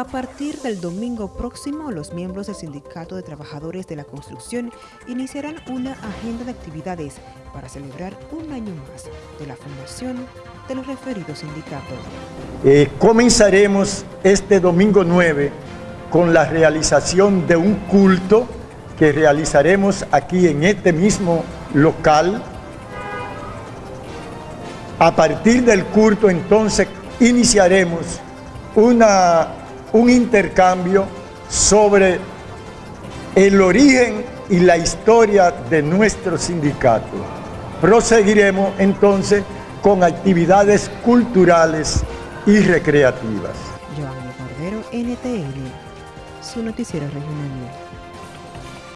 A partir del domingo próximo, los miembros del Sindicato de Trabajadores de la Construcción iniciarán una agenda de actividades para celebrar un año más de la fundación de los referidos sindicatos. Eh, comenzaremos este domingo 9 con la realización de un culto que realizaremos aquí en este mismo local. A partir del culto entonces iniciaremos una un intercambio sobre el origen y la historia de nuestro sindicato. Proseguiremos entonces con actividades culturales y recreativas. Cordero, su noticiero regional.